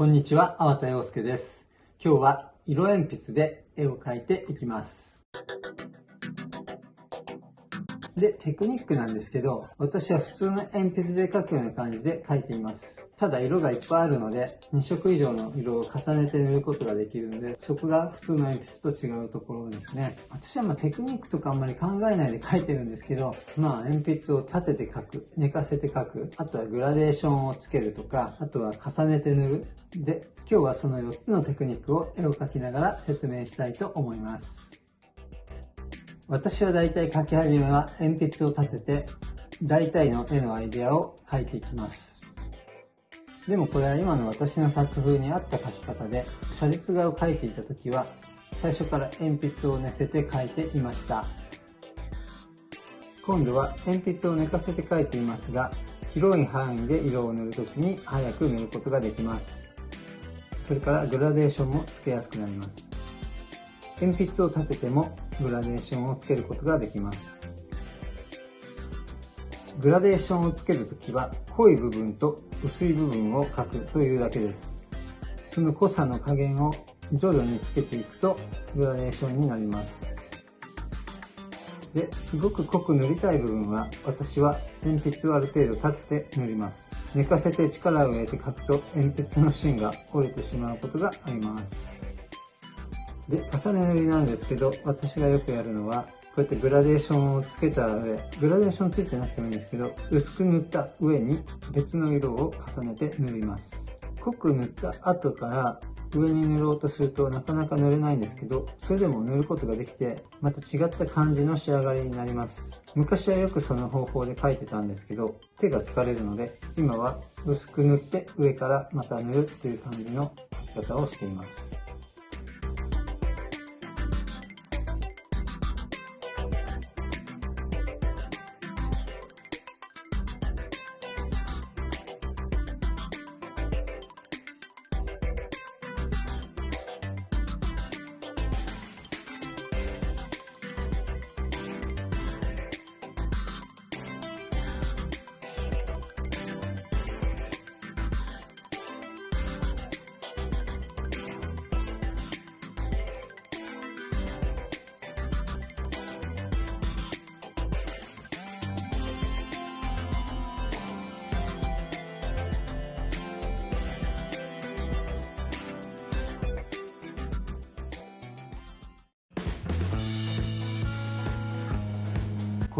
こんにちは、粟田洋介です。今日は色鉛筆で絵を描いていきます。で、テクニックなんですけど、私は普通の鉛筆で描くような感じで描いています。ただ色がいっぱいあるので、2色以上の色を重ねて塗ることができるので、そこが普通の鉛筆と違うところですね。私はまテクニックとかあんまり考えないで描いてるんですけど、まあ鉛筆を立てて描く、寝かせて描く、あとはグラデーションをつけるとか、あとは重ねて塗る。で、今日はその4つのテクニックを絵を描きながら説明したいと思います。私は大体書き始めは鉛筆を立てて、大体の絵のアイデアを描いていきます。でもこれは今の私の作風に合った描き方で、写実画を描いていた時は、最初から鉛筆を寝せて描いていました。今度は鉛筆を寝かせて描いていますが、広い範囲で色を塗るときに早く塗ることができます。それからグラデーションもつけやすくなります。鉛筆を立ててもグラデーションをつけることができます。グラデーションをつけるときは濃い部分と薄い部分を描くというだけです。その濃さの加減を徐々につけていくとグラデーションになります。で、すごく濃く塗りたい部分は私は鉛筆をある程度立てて塗ります。寝かせて力を入れて描くと鉛筆の芯が折れてしまうことがあります。で、重ね塗りなんですけど、私がよくやるのは、こうやってグラデーションをつけた上、グラデーションついてなくてもいいんですけど、薄く塗った上に別の色を重ねて塗ります。濃く塗った後から上に塗ろうとするとなかなか塗れないんですけど、それでも塗ることができて、また違った感じの仕上がりになります。昔はよくその方法で描いてたんですけど、手が疲れるので、今は薄く塗って上からまた塗るっていう感じの描き方をしています。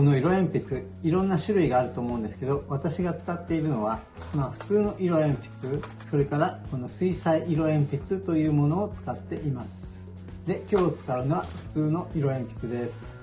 この色鉛筆、いろんな種類があると思うんですけど、私が使っているのは、まあ普通の色鉛筆、それからこの水彩色鉛筆というものを使っています。で、今日使うのは普通の色鉛筆です。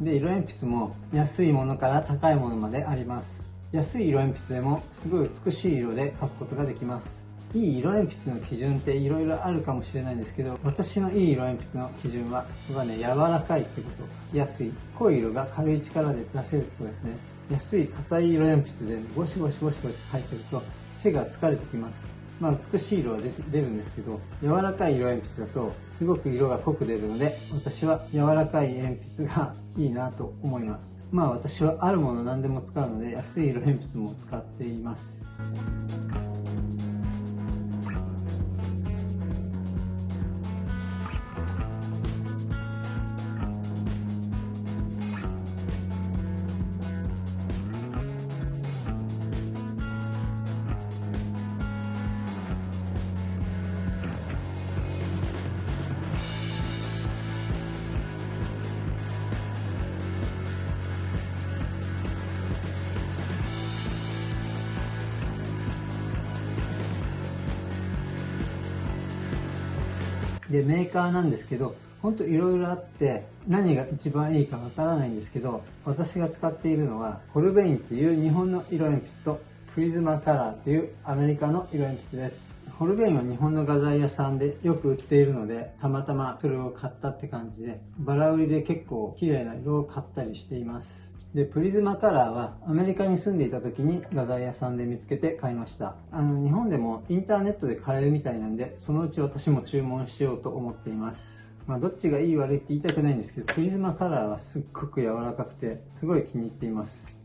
で、色鉛筆も安いものから高いものまであります。安い色鉛筆でもすごい美しい色で描くことができます。いい色鉛筆の基準って色々あるかもしれないんですけど、私のいい色鉛筆の基準は、僕はね、柔らかいってこと。安い。濃い色が軽い力で出せるってことですね。安い硬い色鉛筆でゴシゴシゴシゴシ書いてると、手が疲れてきます。まあ美しい色は出るんですけど、柔らかい色鉛筆だとすごく色が濃く出るので、私は柔らかい鉛筆がいいなと思います。まあ私はあるもの何でも使うので、安い色鉛筆も使っています。で、メーカーなんですけど、ほんといろいろあって、何が一番いいかわからないんですけど、私が使っているのは、ホルベインっていう日本の色鉛筆と、プリズマカラーっていうアメリカの色鉛筆です。ホルベインは日本の画材屋さんでよく売っているので、たまたまそれを買ったって感じで、バラ売りで結構綺麗な色を買ったりしています。で、プリズマカラーはアメリカに住んでいた時に画材屋さんで見つけて買いました。あの、日本でもインターネットで買えるみたいなんで、そのうち私も注文しようと思っています。まあ、どっちがいい悪いって言いたくないんですけど、プリズマカラーはすっごく柔らかくて、すごい気に入っています。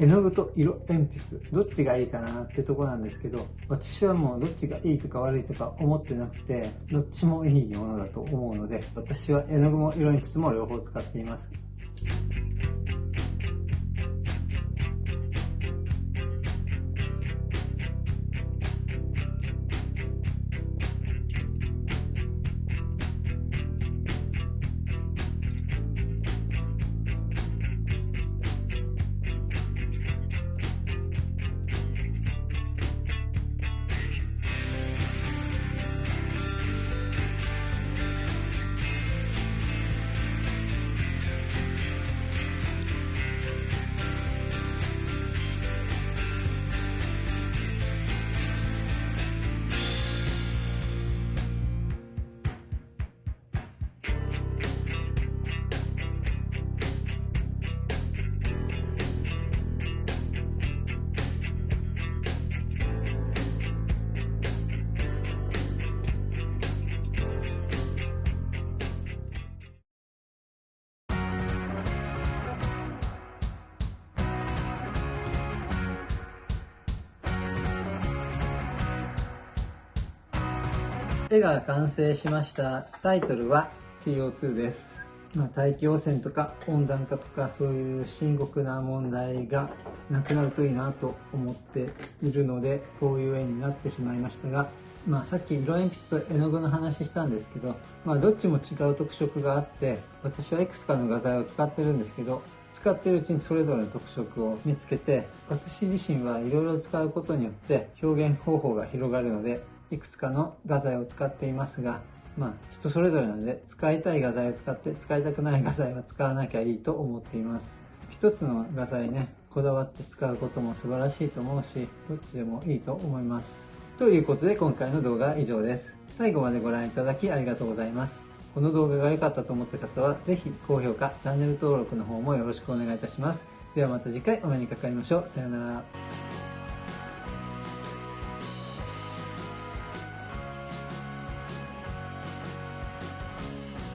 絵の具と色鉛筆、どっちがいいかなってとこなんですけど、私はもうどっちがいいとか悪いとか思ってなくて、どっちもいいものだと思うので、私は絵の具も色鉛筆も両方使っています。絵が完成しましたタイトルは CO2 です、まあ、大気汚染とか温暖化とかそういう深刻な問題がなくなるといいなと思っているのでこういう絵になってしまいましたがまあ、さっき色鉛筆と絵の具の話したんですけど、まあ、どっちも違う特色があって私はいくつかの画材を使ってるんですけど使ってるうちにそれぞれの特色を見つけて私自身はいろいろ使うことによって表現方法が広がるのでいくつかの画材を使っていますが、まあ、人それぞれなので、使いたい画材を使って、使いたくない画材は使わなきゃいいと思っています。一つの画材ね、こだわって使うことも素晴らしいと思うし、どっちでもいいと思います。ということで今回の動画は以上です。最後までご覧いただきありがとうございます。この動画が良かったと思った方は、ぜひ高評価、チャンネル登録の方もよろしくお願いいたします。ではまた次回お目にかかりましょう。さようなら。